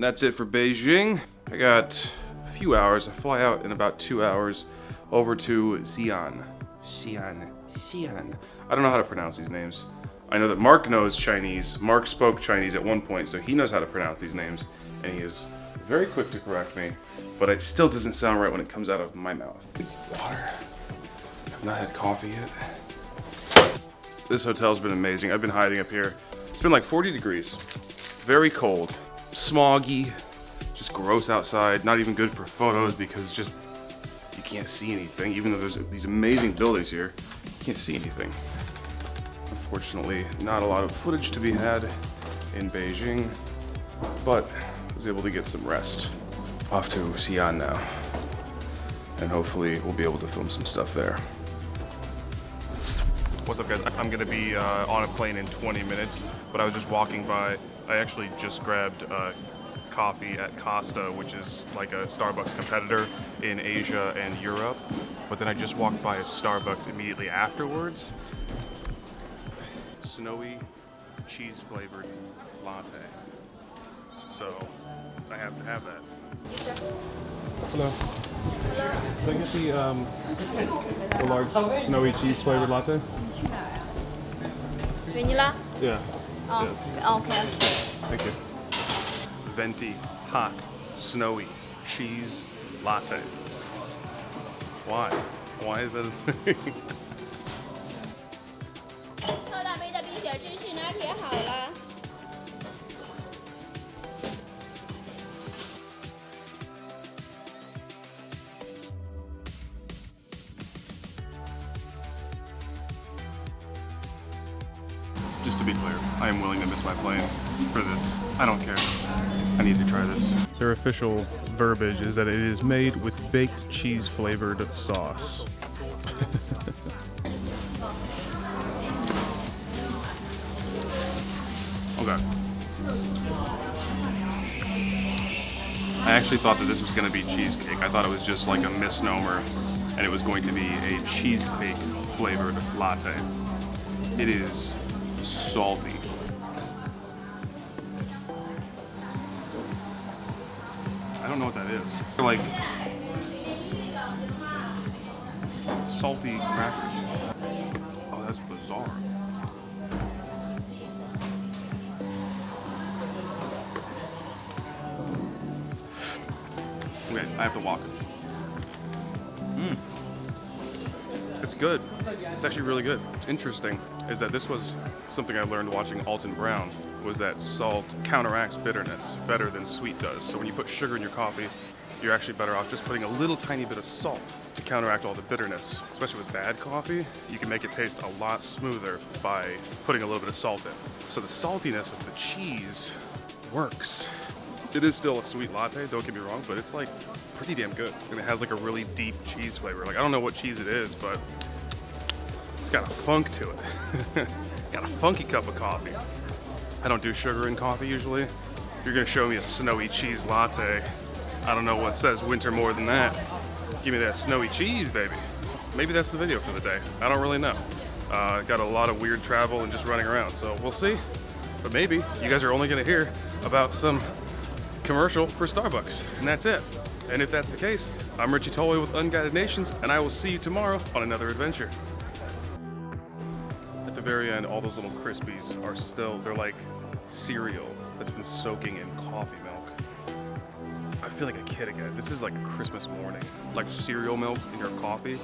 And that's it for Beijing. I got a few hours. I fly out in about two hours over to Xi'an. Xi'an. Xi'an. I don't know how to pronounce these names. I know that Mark knows Chinese. Mark spoke Chinese at one point, so he knows how to pronounce these names, and he is very quick to correct me, but it still doesn't sound right when it comes out of my mouth. Water. I've not had coffee yet. This hotel's been amazing. I've been hiding up here. It's been like 40 degrees. Very cold. Smoggy. Just gross outside. Not even good for photos because just you can't see anything. Even though there's these amazing buildings here, you can't see anything. Unfortunately, not a lot of footage to be had in Beijing, but I was able to get some rest. Off to Xi'an now, and hopefully we'll be able to film some stuff there. What's up guys? I'm gonna be uh, on a plane in 20 minutes, but I was just walking by. I actually just grabbed uh, coffee at Costa, which is like a Starbucks competitor in Asia and Europe. But then I just walked by a Starbucks immediately afterwards. Snowy cheese flavored latte. So I have to have that. Hello. Can I get the, um, the large snowy cheese flavored latte? Vanilla? Yeah. Oh, Yeah. okay, okay. Thank you. Venti, hot, snowy, cheese, latte. Why? Why is that a thing? Just to be clear, I am willing to miss my plane for this. I don't care. I need to try this. Their official verbiage is that it is made with baked cheese flavored sauce. okay. I actually thought that this was going to be cheesecake. I thought it was just like a misnomer and it was going to be a cheesecake flavored latte. It is salty. I don't know what that is. They're like salty crackers. Oh, that's bizarre. Okay, I have to walk. Mmm. It's good. It's actually really good. It's interesting is that this was something I learned watching Alton Brown was that salt counteracts bitterness better than sweet does. So when you put sugar in your coffee, you're actually better off just putting a little tiny bit of salt to counteract all the bitterness. Especially with bad coffee, you can make it taste a lot smoother by putting a little bit of salt in. So the saltiness of the cheese works. It is still a sweet latte, don't get me wrong, but it's like pretty damn good. And it has like a really deep cheese flavor. Like I don't know what cheese it is, but it's got a funk to it. got a funky cup of coffee. I don't do sugar in coffee usually. If you're gonna show me a snowy cheese latte, I don't know what says winter more than that. Give me that snowy cheese, baby. Maybe that's the video for the day. I don't really know. Uh, got a lot of weird travel and just running around, so we'll see. But maybe you guys are only gonna hear about some commercial for Starbucks, and that's it. And if that's the case, I'm Richie Tolway with Unguided Nations, and I will see you tomorrow on another adventure. At the very end, all those little Crispies are still, they're like cereal that's been soaking in coffee milk. I feel like a kid again. This is like a Christmas morning. Like cereal milk in your coffee.